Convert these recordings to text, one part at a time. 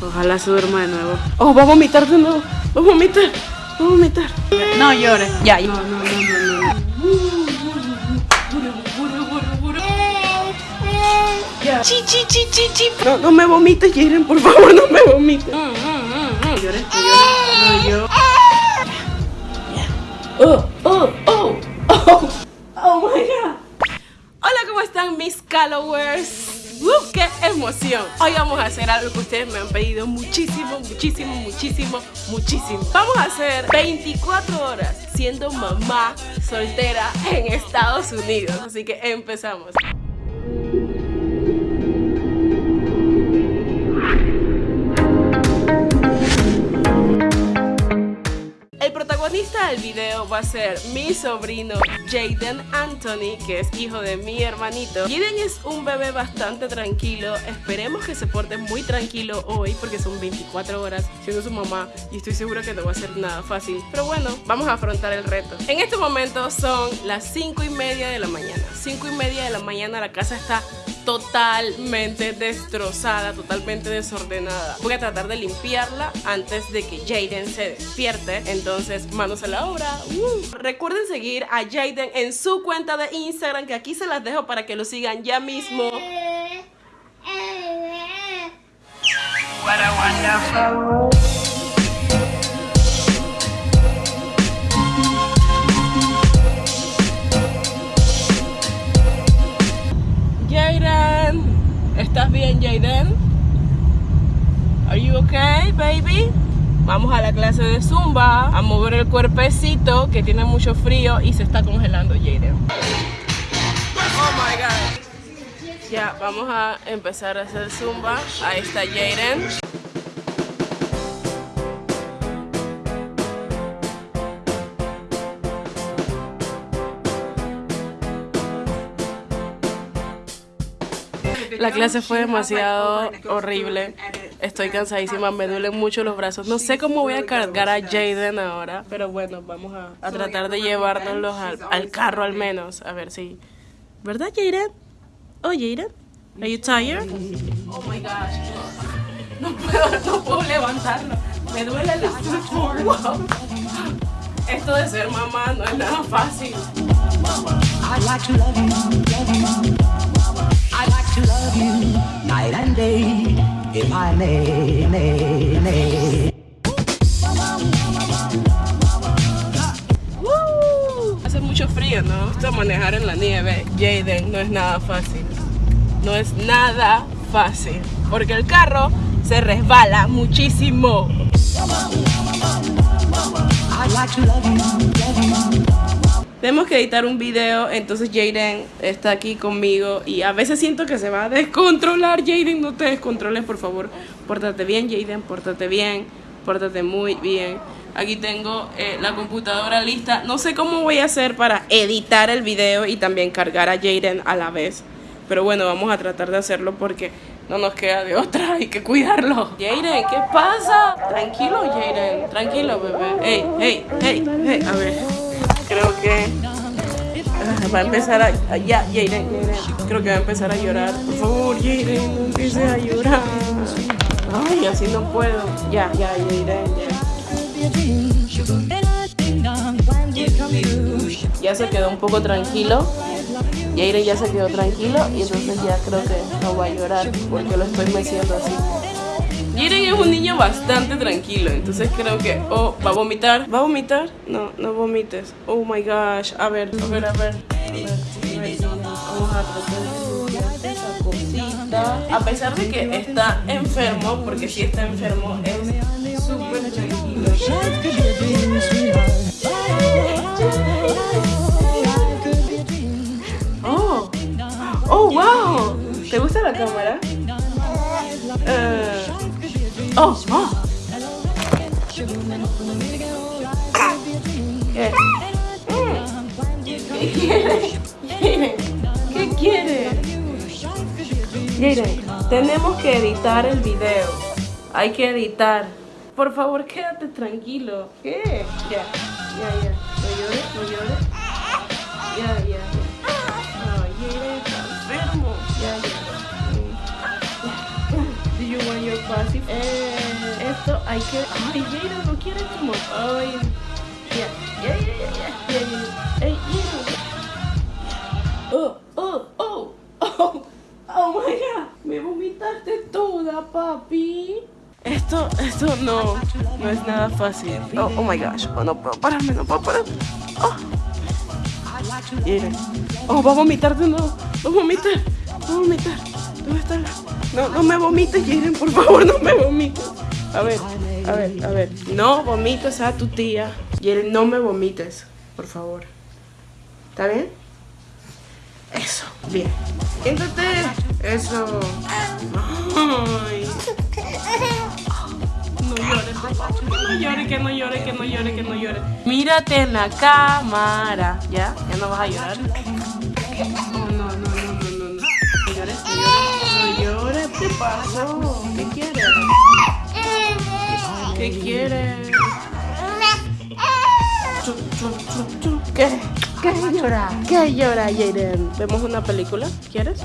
Ojalá se duerma de nuevo. Oh, va a vomitar de nuevo. Va a vomitar. Va a vomitar. No llores. Ya, No, no, no, no, no. Ya. Chi, chi, chi, chi, chi. No, no me vomites, Jiren, por favor, no me vomites. No llores, no llores. No llores. Oh, oh, oh, oh, oh my god. Hola, ¿cómo están mis followers? ¡Uh, qué emoción! Hoy vamos a hacer algo que ustedes me han pedido muchísimo, muchísimo, muchísimo, muchísimo. Vamos a hacer 24 horas siendo mamá soltera en Estados Unidos. Así que empezamos. Del video va a ser mi sobrino Jaden Anthony, que es hijo de mi hermanito. Jaden es un bebé bastante tranquilo. Esperemos que se porte muy tranquilo hoy porque son 24 horas siendo su mamá y estoy segura que no va a ser nada fácil. Pero bueno, vamos a afrontar el reto. En este momento son las 5 y media de la mañana. 5 y media de la mañana la casa está totalmente destrozada, totalmente desordenada. Voy a tratar de limpiarla antes de que Jaden se despierte. Entonces, manos a la obra. Uh. Recuerden seguir a Jaden en su cuenta de Instagram, que aquí se las dejo para que lo sigan ya mismo. Jaden, ¿estás bien, Jaden? Are you okay, baby? Vamos a la clase de Zumba a mover el cuerpecito que tiene mucho frío y se está congelando, Jaden. Oh my god. Ya, vamos a empezar a hacer Zumba. Ahí está Jaden. La clase fue demasiado horrible. Estoy cansadísima, me duelen mucho los brazos. No sé cómo voy a cargar a Jaden ahora, pero bueno, vamos a, a tratar de llevárnoslos al, al carro al menos. A ver si. ¿Verdad, Jaden? Oh, Jaden? Are you tired? Oh my gosh. No puedo, no puedo levantarlo. Me duele la. Wow. Esto de ser mamá no es nada fácil. Hace mucho frío, ¿no? Esto manejar en la nieve, Jaden, no es nada fácil. No es nada fácil. Porque el carro se resbala muchísimo. I'd like to love you, love you. Tenemos que editar un video, entonces Jaden está aquí conmigo y a veces siento que se va a descontrolar. Jaden, no te descontroles, por favor. Pórtate bien, Jaden, pórtate bien, pórtate muy bien. Aquí tengo eh, la computadora lista. No sé cómo voy a hacer para editar el video y también cargar a Jaden a la vez. Pero bueno, vamos a tratar de hacerlo porque no nos queda de otra, hay que cuidarlo. Jaden, ¿qué pasa? Tranquilo, Jaden, tranquilo, bebé. Hey, hey, hey, hey, a ver. Creo que ah, va a empezar a, a- ya. Creo que va a empezar a llorar. Por favor, Jaden, no a llorar. Ay, así no puedo. Ya, ya, Jaden, ya. Ya se quedó un poco tranquilo. Jaden ya se quedó tranquilo y entonces ya creo que no va a llorar porque lo estoy meciendo así. Jaden es un niño bastante tranquilo, entonces creo que... Oh, ¿va a vomitar? ¿Va a vomitar? No, no vomites. Oh my gosh. A ver, a ver, a ver. A ver, Vamos a tratar. A pesar de que está enfermo, porque si está enfermo es súper tranquilo. Oh, oh, wow. ¿Te gusta la cámara? Eh, oh. ¿Qué? ¿Qué quiere? ¿Qué quiere? Jaden, tenemos que editar el video. Hay que editar. Por favor, quédate tranquilo. ¿Qué? Ya, ya, ya. No llores, no llores. Ya, ya, ya. Ay, enfermo. Ya, ya. Fácil. Eh, esto hay que. Ay, Jaden, no quieres como. Ay. Ya, ya, ya, ya. Ey. Oh, oh, oh, oh. Oh my god. Me vomitaste toda, papi. Esto, esto no, no es nada fácil. Oh, oh my gosh. Oh, no puedo pararme, no puedo pararme. Oh. Jaden. Oh, va a vomitar de nuevo. Va a vomitar. Va a vomitar. ¿Dónde está? la- No, no me vomites, Jaden, por favor, no me vomites. A ver, a ver, a ver. No vomites a tu tía. Jaden, no me vomites, por favor. ¿Está bien? Eso, bien. Siéntate. Eso. Ay. No llores, por favor. No llores, que no llores, que no llores, que no llores. Mírate en la cámara. ¿Ya? ¿Ya no vas a llorar? Pasó? ¿Qué quieres? ¿Qué quieres? ¿Qué? ¿Qué llora? ¿Qué llora, Jaden? ¿Vemos una película? ¿Quieres?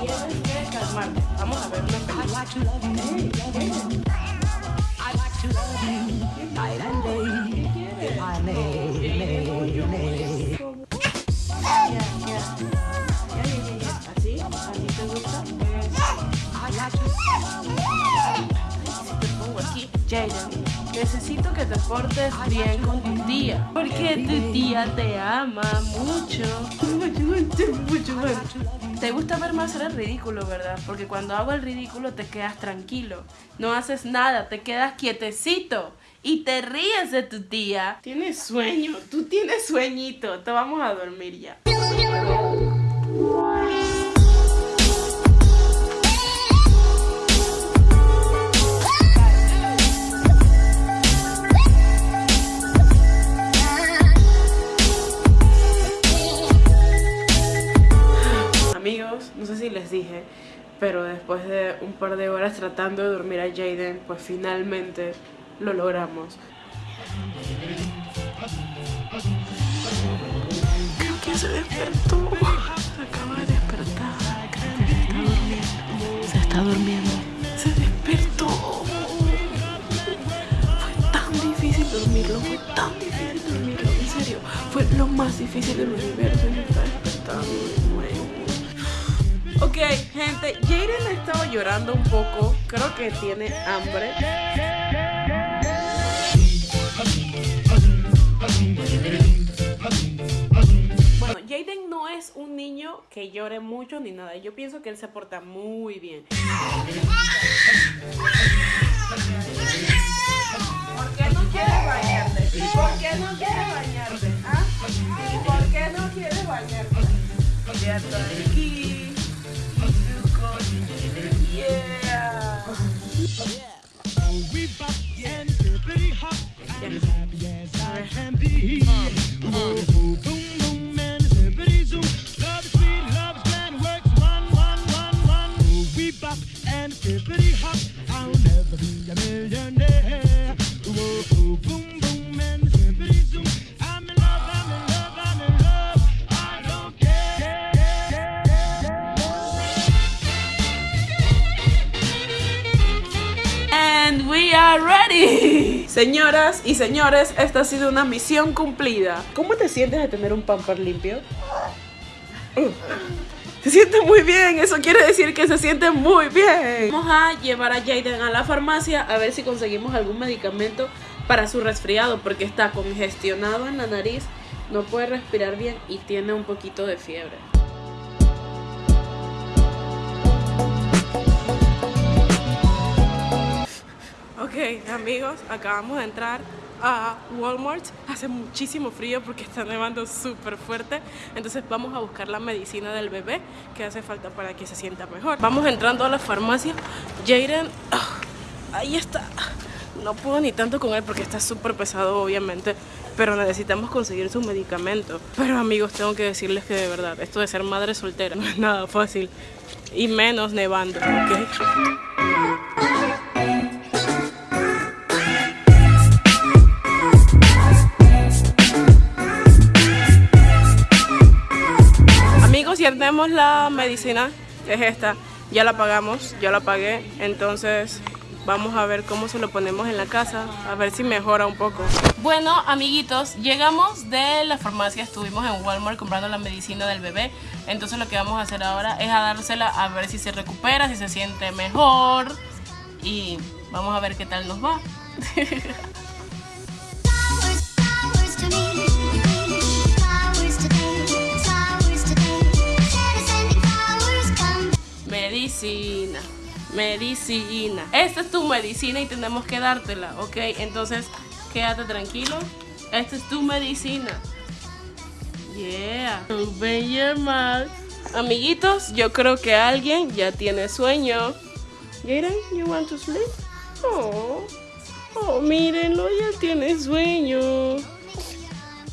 Calmarte. Vamos a ver una película. Necesito que te portes bien con tu tía. Porque tu tía te ama mucho. Mucho, mucho, mucho, mucho. Te gusta verme hacer el ridículo, ¿verdad? Porque cuando hago el ridículo te quedas tranquilo. No haces nada, te quedas quietecito. Y te ríes de tu tía. Tienes sueño, tú tienes sueñito. Te vamos a dormir ya. Par de horas tratando de dormir a Jaden, pues finalmente lo logramos. Creo que se despertó. Se acaba de despertar. Se está durmiendo. Se despertó. Fue tan difícil dormirlo. Fue tan difícil dormirlo. En serio. Fue lo más difícil del universo. Está despertando. Ok, gente, Jaden ha estado llorando un poco. Creo que tiene hambre. Bueno, Jaden no es un niño que llore mucho ni nada. Yo pienso que él se porta muy bien. ¿Por qué no quieres bañarte? ¿Por qué no quieres bañarte? ¿Ah? ¿Por qué no quieres bañarte? Aquí. me. Señoras y señores, esta ha sido una misión cumplida. ¿Cómo te sientes de tener un pamper limpio? Uh, Se siente muy bien, eso quiere decir que se siente muy bien. Vamos a llevar a Jaden a la farmacia a ver si conseguimos algún medicamento para su resfriado porque está congestionado en la nariz, no puede respirar bien y tiene un poquito de fiebre. Amigos, acabamos de entrar a Walmart. Hace muchísimo frío porque está nevando súper fuerte. Entonces vamos a buscar la medicina del bebé que hace falta para que se sienta mejor. Vamos entrando a la farmacia. Jaden, ah, ahí está. No puedo ni tanto con él porque está súper pesado, obviamente. Pero necesitamos conseguir su medicamento. Pero amigos, tengo que decirles que de verdad, esto de ser madre soltera no es nada fácil. Y menos nevando, ¿ok? Tenemos la medicina, es esta. Ya la pagamos, ya la pagué. Entonces, Vamos a ver cómo se lo ponemos en la casa, a ver si mejora un poco. Bueno, amiguitos, llegamos de la farmacia, estuvimos en Walmart comprando la medicina del bebé. Entonces lo que vamos a hacer ahora es a dársela a ver si se recupera, si se siente mejor. Y vamos a ver qué tal nos va. Medicina, medicina. Esta es tu medicina y tenemos que dártela, ¿ok? Entonces, quédate tranquilo. Esta es tu medicina. Yeah. Amiguitos, yo creo que alguien ya tiene sueño. Jaden, you want to sleep? Oh, oh, mírenlo, ya tiene sueño.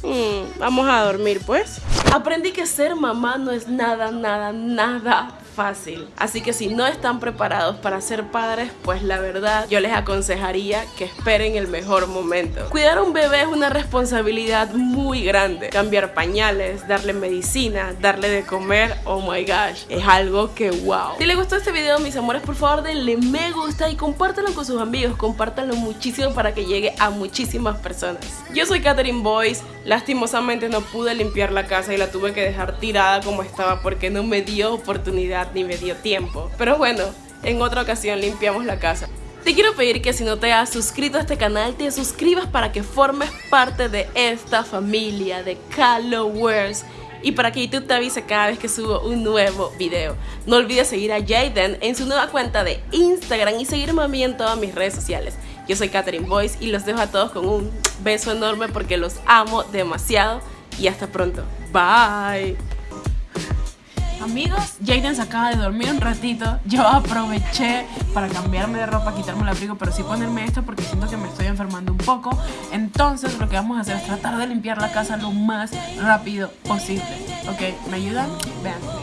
Mm, vamos a dormir pues. Aprendí que ser mamá no es nada, nada, nada fácil. Así que si no están preparados para ser padres, pues la verdad yo les aconsejaría que esperen el mejor momento. Cuidar a un bebé es una responsabilidad muy grande. Cambiar pañales, darle medicina, darle de comer, oh my gosh, es algo que wow. Si les gustó este video, mis amores, por favor denle me gusta y compártanlo con sus amigos, compártanlo muchísimo para que llegue a muchísimas personas. Yo soy Katherine Boyce, lastimosamente no pude limpiar la casa y la tuve que dejar tirada como estaba porque no me dio oportunidad ni me dio tiempo. Pero bueno, en otra ocasión limpiamos la casa. Te quiero pedir que si no te has suscrito a este canal, te suscribas para que formes parte de esta familia de Callowers y para que YouTube te avise cada vez que subo un nuevo video. No olvides seguir a Jaden en su nueva cuenta de Instagram y seguirme a mí en todas mis redes sociales. Yo soy Katherine Boyce y los dejo a todos con un beso enorme porque los amo demasiado y hasta pronto. Bye. Amigos, Jaden se acaba de dormir un ratito. Yo aproveché para cambiarme de ropa, quitarme el abrigo, pero sí ponerme esto porque siento que me estoy enfermando un poco. Entonces, lo que vamos a hacer es tratar de limpiar la casa lo más rápido posible. ¿Ok? ¿Me ayudan? Vean.